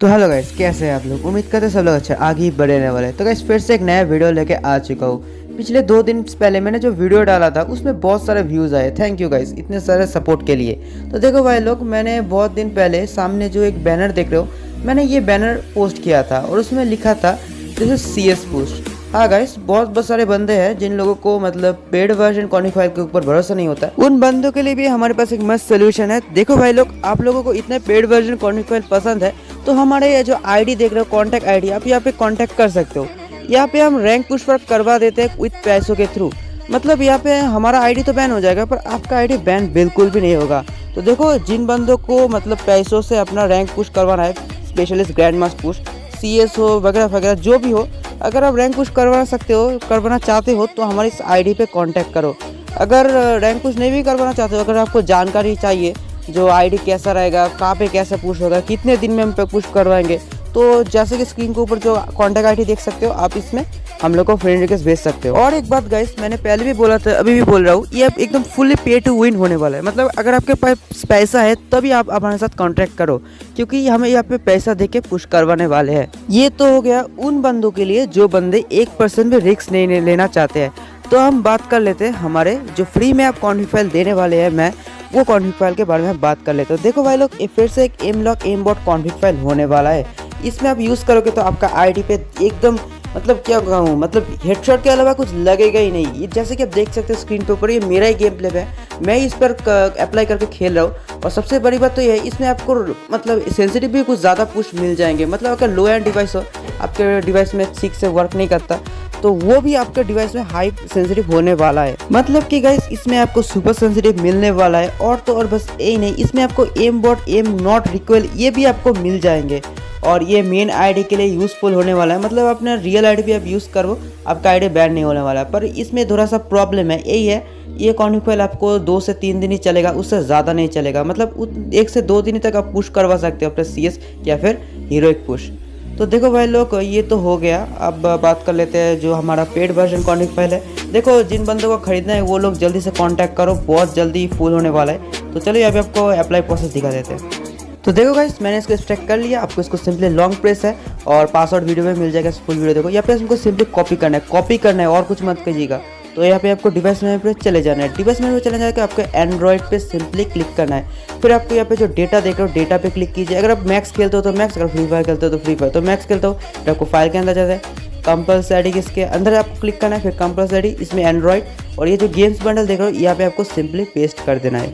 तो hello guys कैसे हैं आप लोग? उम्मीद करते सब लोग अच्छा आगे बढ़े रहने वाले तो गाइस फिर से एक नया वीडियो लेके आ चुका हूँ। पिछले दो दिन पहले मैंने जो वीडियो डाला था, उसमें बहुत सारे व्यूज़ आए। थैंक यू गाइस इतने सारे सपोर्ट के लिए। तो देखो भाई लोग, मैंने बहुत दिन पहले सामने जो एक बैनर देख रहे हो, मैंने ये बैनर पोस्ट किया था और उसमें लिखा था this is CS S post हाँ गाइस बहुत बहुत सारे बंदे हैं जिन लोगों को मतलब पेड वर्जन क्वानिफायर के ऊपर भरोसा नहीं होता। उन बंदों के लिए भी हमारे पास एक मस्त सोल्यूशन है। देखो भाई लोग, आप लोगों को इतने पेड वर्जन क्वानिफायर पसंद है तो हमारे ये जो आईडी देख रहे हो कॉन्टैक्ट आईडी आप यहाँ पे कॉन्टैक्ट कर सकते हो। यहाँ पे हम रैंक पुश पर करवा देते हैं विथ पैसों के थ्रू मतलब यहाँ पे हमारा आईडी तो बैन हो जाएगा, पर आपका आईडी बैन बिल्कुल भी नहीं होगा। तो देखो, जिन बंदों को मतलब पैसों से अपना रैंक पुश करवाना है स्पेशलिस्ट ग्रैंड मास पुश सी हो, वगैरह वगैरह, जो भी हो, अगर आप रैंक पुश करवा सकते हो, करवाना चाहते हो तो हमारी इस आईडी पे कांटेक्ट करो। अगर रैंक पुश नहीं भी करवाना चाहते हो, अगर आपको जानकारी चाहिए जो आईडी कैसा रहेगा, कहाँ पे कैसे पुश होगा, कितने दिन में हम पे पुश करवाएँगे। तो जैसे कि स्क्रीन के ऊपर जो कॉन्टैक्ट आईडी देख सकते हो, आप इसमें हम लोग को फ्रेंड रिक्वेस्ट भेज सकते हो। और एक बात गाइस मैंने पहले भी बोला था, अभी भी बोल रहा हूँ, ये एकदम फुल्ली पे टू विन होने वाला है। मतलब अगर आपके पास पैसा है, तभी आप हमारे साथ कॉन्ट्रैक्ट करो, क्योंकि हमें यहाँ पे पैसा दे के पुश करवाने वाले हैं। ये तो हो गया उन बंदों के लिए जो बंदे एक परसेंट भी रिक्स नहीं लेना चाहते हैं। तो हम बात कर लेते हैं, हमारे जो फ्री में आप कॉन्टिफाइल देने वाले हैं, मैं वो कॉन्फिक फ़ाइल के बारे में बात कर लेते हैं। देखो भाई लोग फिर से एक M lock M bot config file होने वाला है। इसमें आप यूज़ करोगे तो आपका आईडी पे एकदम मतलब क्या कहूँ मतलब हेडशॉट के अलावा कुछ लगेगा ही नहीं। ये जैसे कि आप देख सकते हो स्क्रीन के ऊपर, ये मेरा ही गेम प्ले है। मैं इस पर अप्लाई करके खेल रहा हूँ। और सबसे बड़ी बात तो ये है, इसमें आपको मतलब सेंसिटिव भी कुछ ज़्यादा पुश मिल जाएँगे। मतलब अगर लो एंड डिवाइस हो, आपके डिवाइस में ठीक से वर्क नहीं करता। तो वो भी आपके डिवाइस में हाई सेंसिटिव होने वाला है। मतलब कि गाइस इसमें आपको सुपर सेंसिटिव मिलने वाला है। और तो और बस यही नहीं, इसमें आपको M bot M not recoil ये भी आपको मिल जाएँगे। और ये मेन आईडी के लिए यूज़फुल होने वाला है। मतलब अपना रियल आईडी भी आप यूज़ करो, आपका आईडी बैन नहीं होने वाला पर इसमें थोड़ा सा प्रॉब्लम है, यही है, ये कॉन्फिल आपको दो से तीन दिन ही चलेगा, उससे ज़्यादा नहीं चलेगा। मतलब एक से दो दिन तक आप पुश करवा सकते हो, अपने सी या फिर हीरोइक पुश तो देखो भाई लोग, ये तो हो गया। अब बात कर लेते हैं जो हमारा पेड वर्जन कॉन्टेक्ट फ़ाइल है। देखो, जिन बंदों को खरीदना है, वो लोग जल्दी से कांटेक्ट करो, बहुत जल्दी फुल होने वाला है। तो चलिए अभी आपको अप्लाई प्रोसेस दिखा देते हैं। तो देखो गाइस मैंने इसको एक्सट्रैक्ट कर लिया। आपको इसको सिंपली लॉन्ग प्रेस है और पासवर्ड वीडियो में मिल जाएगा फुल वीडियो देखो या फिर हमको सिंपली कॉपी करना है। कॉपी करना है और कुछ मत कीजिएगा तो यहाँ पे आपको डिवाइस मेनू पे चले जाना है। डिवाइस में चले जाकर आपको एंड्रॉइड पे सिंपली क्लिक करना है। फिर आपको यहाँ पे जो डेटा देख रहे हो डेटा पे क्लिक कीजिए। अगर आप मैक्स खेलते हो तो मैक्स अगर फ्री फायर खेलते हो तो फ्री फायर तो मैक्स खेलते हो, फिर आपको फ़ाइल के अंदर जाता है। कंपल्सरी इसके अंदर आपको क्लिक करना है, फिर कंपल्सरी इसमें एंड्रॉइड और ये जो गेम्स बंडल देख रहे हो, यहाँ पे आपको सिंपली पेस्ट कर देना है।